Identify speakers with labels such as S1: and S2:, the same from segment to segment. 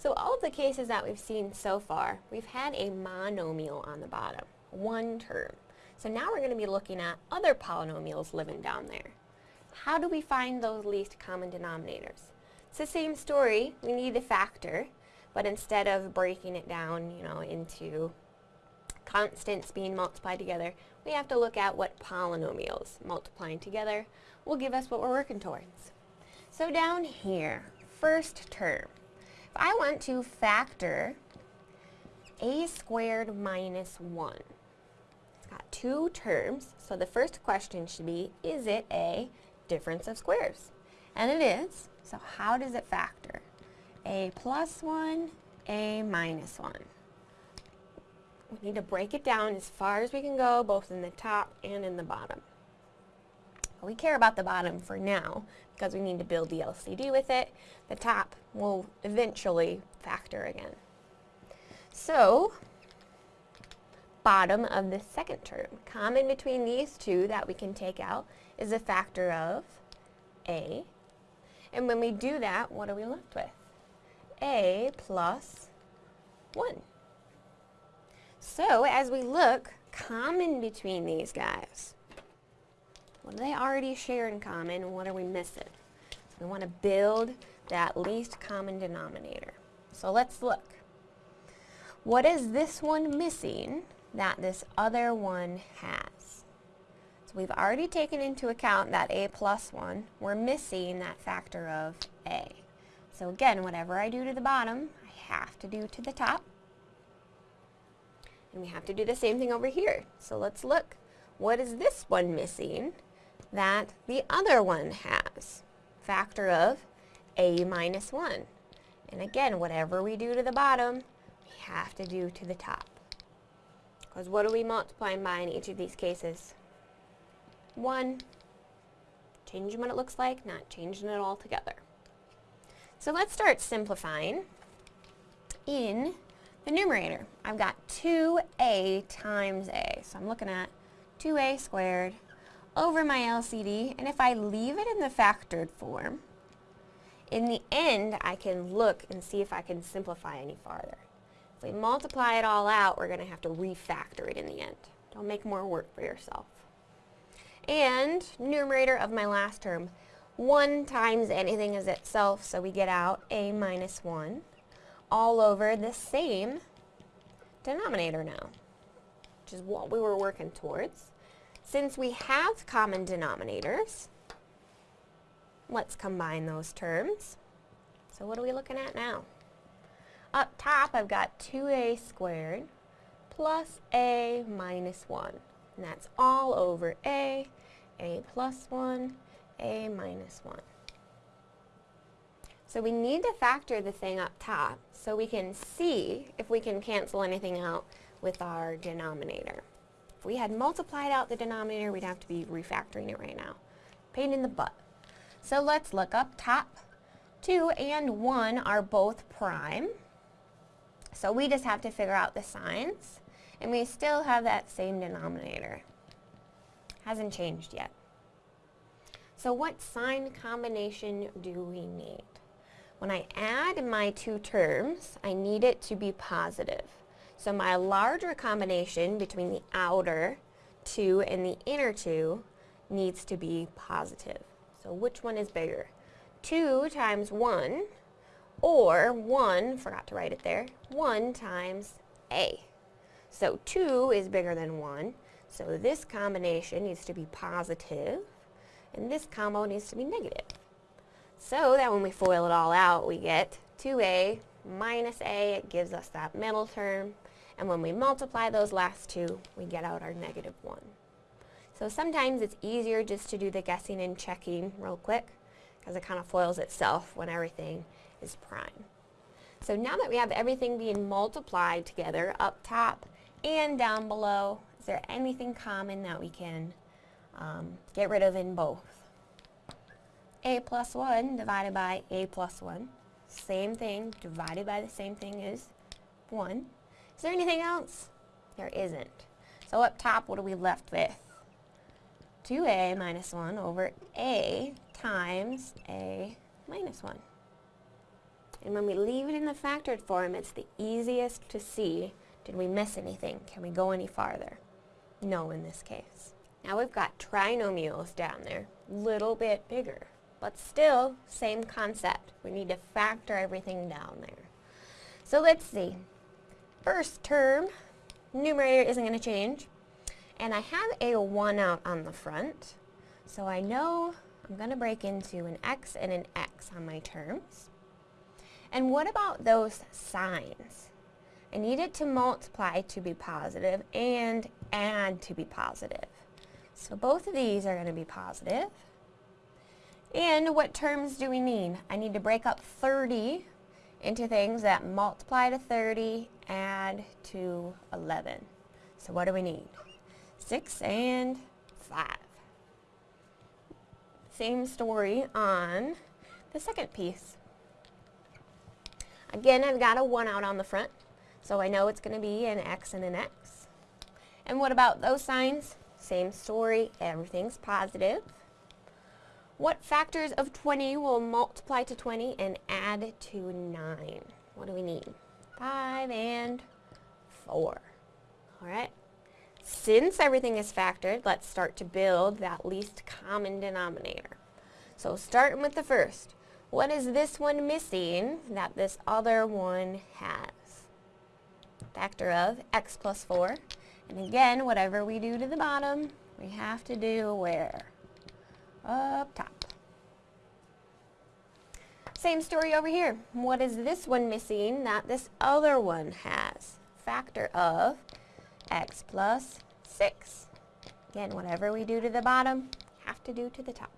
S1: So all of the cases that we've seen so far, we've had a monomial on the bottom, one term. So now we're going to be looking at other polynomials living down there. How do we find those least common denominators? It's the same story. We need a factor, but instead of breaking it down, you know, into constants being multiplied together, we have to look at what polynomials multiplying together will give us what we're working towards. So down here, first term, if I want to factor a squared minus 1, it's got two terms, so the first question should be, is it a difference of squares? And it is, so how does it factor? a plus 1, a minus 1. We need to break it down as far as we can go, both in the top and in the bottom. We care about the bottom for now, because we need to build the LCD with it. The top will eventually factor again. So, bottom of the second term. Common between these two that we can take out is a factor of a. And when we do that, what are we left with? a plus 1. So as we look, common between these guys, what do they already share in common what are we missing? We want to build that least common denominator. So let's look. What is this one missing that this other one has? So we've already taken into account that a plus 1. We're missing that factor of a. So again, whatever I do to the bottom, I have to do to the top. And we have to do the same thing over here. So let's look. What is this one missing that the other one has? Factor of a minus 1. And again, whatever we do to the bottom, we have to do to the top. Because what are we multiplying by in each of these cases? 1. Changing what it looks like, not changing it all together. So let's start simplifying. In the numerator, I've got 2a times a. So I'm looking at 2a squared over my LCD, and if I leave it in the factored form, in the end, I can look and see if I can simplify any farther. If we multiply it all out, we're going to have to refactor it in the end. Don't make more work for yourself. And numerator of my last term, 1 times anything is itself, so we get out a minus 1 all over the same denominator now, which is what we were working towards. Since we have common denominators, let's combine those terms. So what are we looking at now? Up top, I've got 2a squared plus a minus 1. And that's all over a, a plus 1, a minus 1. So we need to factor the thing up top so we can see if we can cancel anything out with our denominator. If we had multiplied out the denominator, we'd have to be refactoring it right now. Pain in the butt. So let's look up top. 2 and 1 are both prime. So we just have to figure out the signs. And we still have that same denominator. Hasn't changed yet. So what sign combination do we need? When I add my two terms, I need it to be positive. So my larger combination between the outer 2 and the inner 2 needs to be positive. So which one is bigger? 2 times 1 or 1, forgot to write it there, 1 times a. So 2 is bigger than 1, so this combination needs to be positive and this combo needs to be negative. So that when we FOIL it all out, we get 2a minus a, it gives us that middle term, and when we multiply those last two, we get out our negative 1. So sometimes it's easier just to do the guessing and checking real quick, because it kind of foils itself when everything is prime. So now that we have everything being multiplied together up top and down below, is there anything common that we can um, get rid of in both. a plus 1 divided by a plus 1. Same thing, divided by the same thing is 1. Is there anything else? There isn't. So up top, what are we left with? 2a minus 1 over a times a minus 1. And when we leave it in the factored form, it's the easiest to see, did we miss anything? Can we go any farther? No in this case. Now we've got trinomials down there, little bit bigger, but still same concept. We need to factor everything down there. So let's see. First term, numerator isn't going to change. And I have a 1 out on the front. So I know I'm going to break into an x and an x on my terms. And what about those signs? I need it to multiply to be positive and add to be positive. So both of these are going to be positive. And what terms do we need? I need to break up 30 into things that multiply to 30, add to 11. So what do we need? 6 and 5. Same story on the second piece. Again, I've got a 1 out on the front, so I know it's going to be an x and an x. And what about those signs? Same story, everything's positive. What factors of 20 will multiply to 20 and add to 9? What do we need? 5 and 4. Alright, since everything is factored, let's start to build that least common denominator. So starting with the first, what is this one missing that this other one has? Factor of x plus 4. And again, whatever we do to the bottom, we have to do where? Up top. Same story over here. What is this one missing that this other one has? Factor of x plus 6. Again, whatever we do to the bottom, have to do to the top.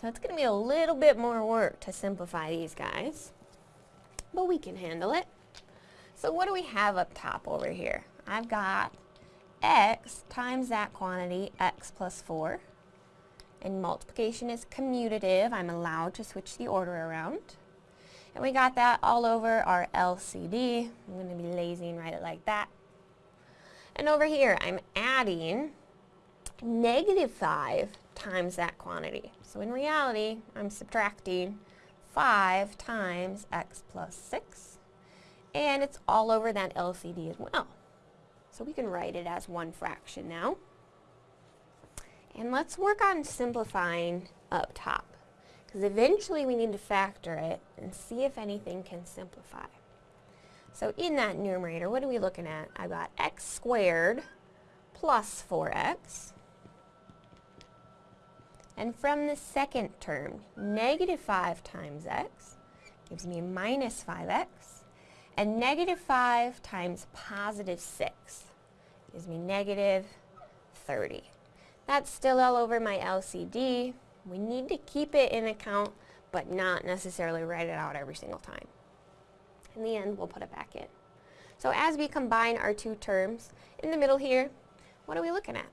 S1: So it's going to be a little bit more work to simplify these guys, but we can handle it. So what do we have up top over here? I've got x times that quantity, x plus 4. And multiplication is commutative. I'm allowed to switch the order around. And we got that all over our LCD. I'm going to be lazy and write it like that. And over here, I'm adding negative 5 times that quantity. So in reality, I'm subtracting 5 times x plus 6. And it's all over that LCD as well. So we can write it as one fraction now. And let's work on simplifying up top. Because eventually we need to factor it and see if anything can simplify. So in that numerator, what are we looking at? I've got x squared plus 4x and from the second term, negative 5 times x gives me minus 5x. And negative 5 times positive 6 gives me negative 30. That's still all over my LCD. We need to keep it in account, but not necessarily write it out every single time. In the end, we'll put it back in. So as we combine our two terms, in the middle here, what are we looking at?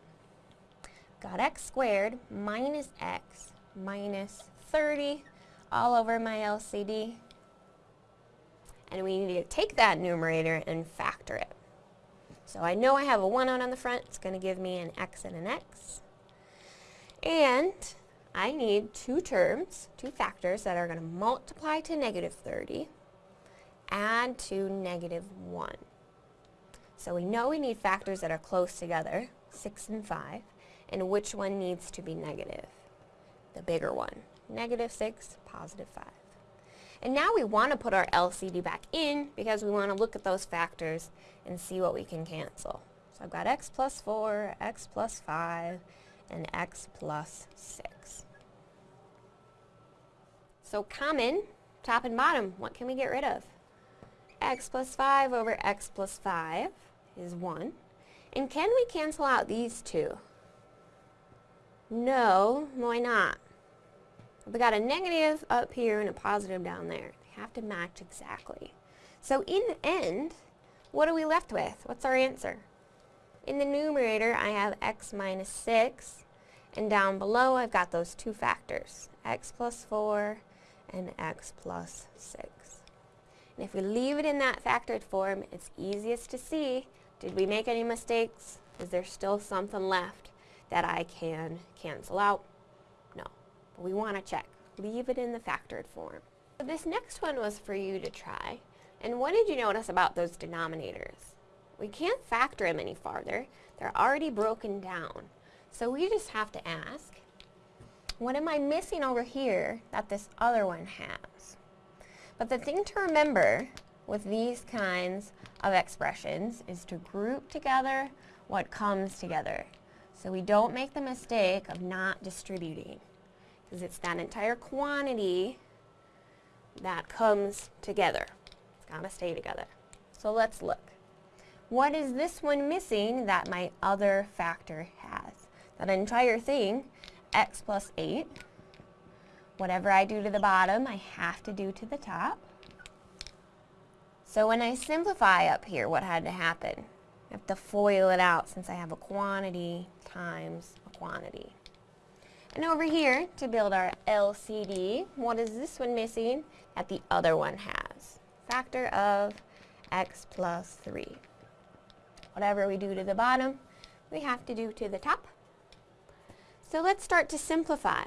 S1: got x squared minus x minus 30 all over my LCD. And we need to take that numerator and factor it. So I know I have a 1 out on the front. It's going to give me an x and an x. And I need two terms, two factors that are going to multiply to negative 30, add to negative 1. So we know we need factors that are close together, 6 and 5 and which one needs to be negative? The bigger one. Negative 6, positive 5. And now we want to put our LCD back in because we want to look at those factors and see what we can cancel. So I've got x plus 4, x plus 5, and x plus 6. So common, top and bottom, what can we get rid of? x plus 5 over x plus 5 is 1. And can we cancel out these two? No, why not? We got a negative up here and a positive down there. They have to match exactly. So in the end, what are we left with? What's our answer? In the numerator, I have x minus 6, and down below I've got those two factors, x plus 4 and x plus 6. And if we leave it in that factored form, it's easiest to see, did we make any mistakes? Is there still something left? that I can cancel out? But we want to check. Leave it in the factored form. So this next one was for you to try. And what did you notice about those denominators? We can't factor them any farther. They're already broken down. So we just have to ask, what am I missing over here that this other one has? But the thing to remember with these kinds of expressions is to group together what comes together. So we don't make the mistake of not distributing because it's that entire quantity that comes together. It's got to stay together. So let's look. What is this one missing that my other factor has? That entire thing, x plus 8. Whatever I do to the bottom, I have to do to the top. So when I simplify up here, what had to happen? I have to FOIL it out since I have a quantity times a quantity. And over here, to build our LCD, what is this one missing that the other one has? Factor of x plus 3. Whatever we do to the bottom, we have to do to the top. So let's start to simplify.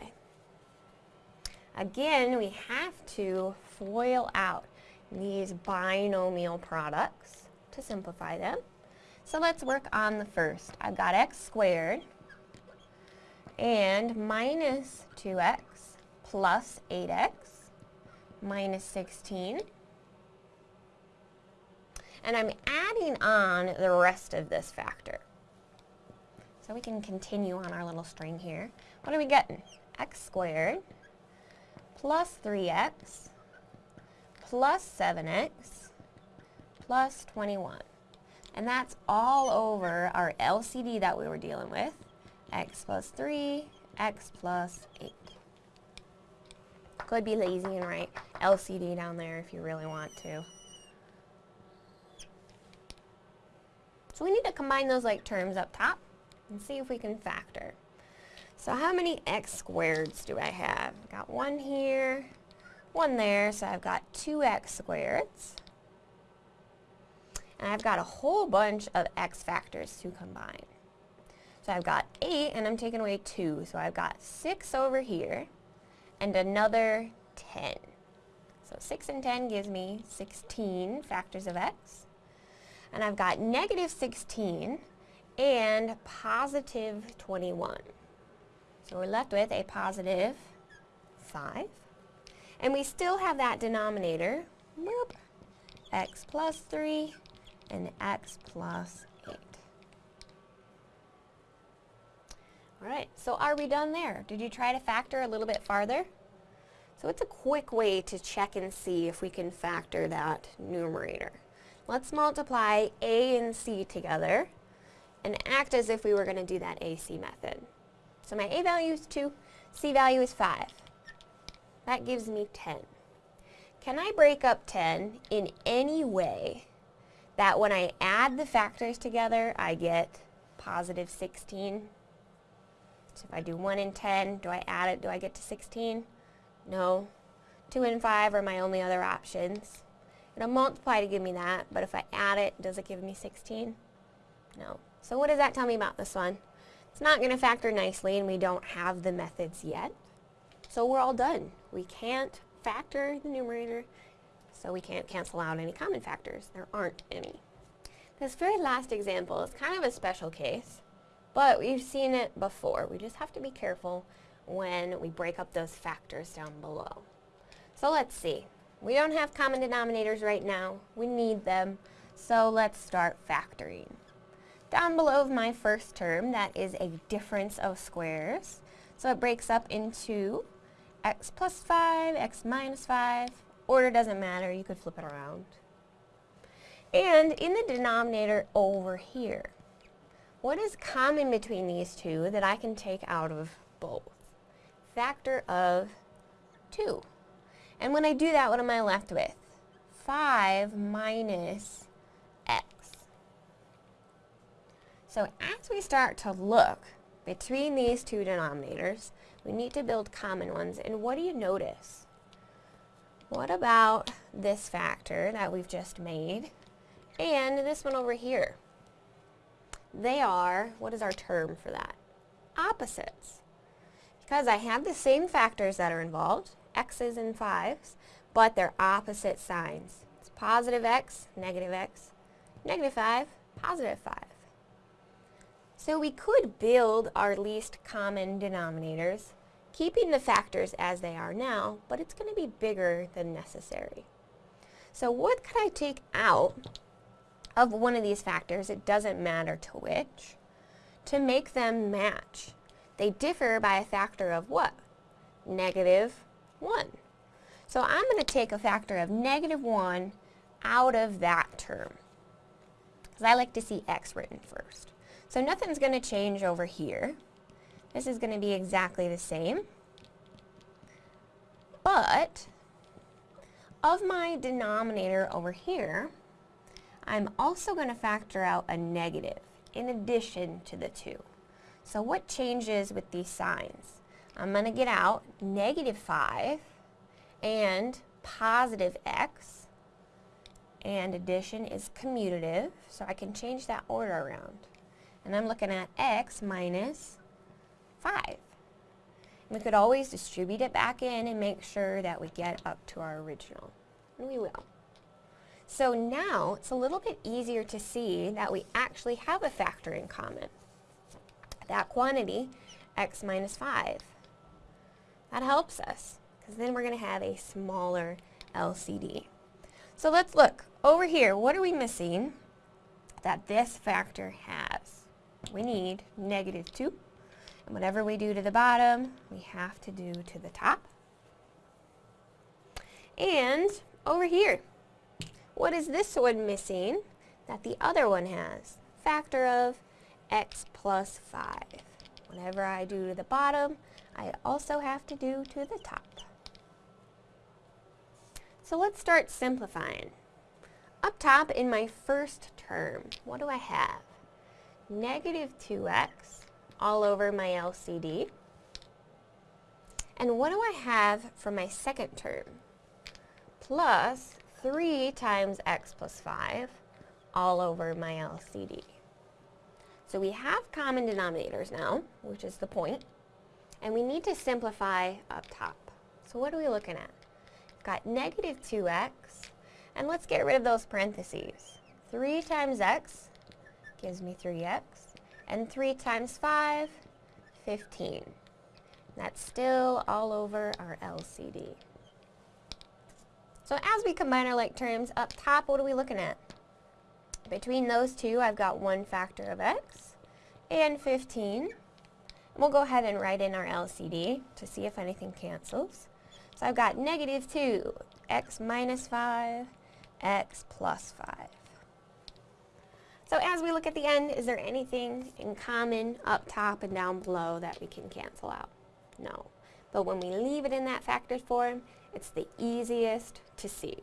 S1: Again, we have to FOIL out these binomial products to simplify them. So let's work on the first. I've got x squared and minus 2x plus 8x minus 16 and I'm adding on the rest of this factor. So we can continue on our little string here. What are we getting? x squared plus 3x plus 7x plus 21. And that's all over our LCD that we were dealing with. X plus 3, x plus 8. Could be lazy and write LCD down there if you really want to. So we need to combine those like terms up top and see if we can factor. So how many x squareds do I have? Got one here, one there, so I've got two x squareds. And I've got a whole bunch of x factors to combine. So I've got 8 and I'm taking away 2. So I've got 6 over here and another 10. So 6 and 10 gives me 16 factors of x and I've got negative 16 and positive 21. So we're left with a positive 5. And we still have that denominator, whoop, x plus 3 and x plus 8. Alright, so are we done there? Did you try to factor a little bit farther? So it's a quick way to check and see if we can factor that numerator. Let's multiply A and C together and act as if we were going to do that AC method. So my A value is 2, C value is 5. That gives me 10. Can I break up 10 in any way that when I add the factors together, I get positive 16? So if I do 1 and 10, do I add it? Do I get to 16? No. 2 and 5 are my only other options. It'll multiply to give me that, but if I add it, does it give me 16? No. So what does that tell me about this one? It's not going to factor nicely, and we don't have the methods yet. So we're all done. We can't factor the numerator, so we can't cancel out any common factors. There aren't any. This very last example is kind of a special case, but we've seen it before. We just have to be careful when we break up those factors down below. So let's see. We don't have common denominators right now. We need them. So let's start factoring. Down below my first term, that is a difference of squares. So it breaks up into x plus 5, x minus 5. Order doesn't matter, you could flip it around. And in the denominator over here, what is common between these two that I can take out of both? Factor of 2. And when I do that, what am I left with? 5 minus x. So as we start to look between these two denominators, we need to build common ones. And what do you notice? What about this factor that we've just made and this one over here? They are, what is our term for that? Opposites. Because I have the same factors that are involved, x's and 5's, but they're opposite signs. It's positive x, negative x, negative 5, positive 5. So we could build our least common denominators, keeping the factors as they are now, but it's going to be bigger than necessary. So what could I take out of one of these factors, it doesn't matter to which, to make them match? They differ by a factor of what? Negative 1. So I'm going to take a factor of negative 1 out of that term. Because I like to see x written first. So nothing's going to change over here. This is going to be exactly the same. But of my denominator over here, I'm also going to factor out a negative in addition to the 2. So what changes with these signs? I'm going to get out negative 5 and positive x and addition is commutative so I can change that order around and I'm looking at x minus 5. We could always distribute it back in and make sure that we get up to our original. And we will. So now it's a little bit easier to see that we actually have a factor in common. That quantity, x minus 5. That helps us because then we're going to have a smaller LCD. So let's look. Over here, what are we missing that this factor has? We need negative 2. And whatever we do to the bottom, we have to do to the top. And over here, what is this one missing that the other one has? Factor of x plus 5. Whatever I do to the bottom, I also have to do to the top. So let's start simplifying. Up top in my first term, what do I have? Negative 2x all over my LCD. And what do I have for my second term? Plus 3 times x plus 5 all over my LCD. So we have common denominators now, which is the point, and we need to simplify up top. So what are we looking at? We've got negative 2x, and let's get rid of those parentheses. 3 times x gives me 3x, and 3 times 5, 15. That's still all over our LCD. So as we combine our like terms, up top, what are we looking at? Between those two, I've got one factor of x and 15. And we'll go ahead and write in our LCD to see if anything cancels. So I've got negative 2, x minus 5, x plus 5. So as we look at the end, is there anything in common up top and down below that we can cancel out? No. But when we leave it in that factored form, it's the easiest to see.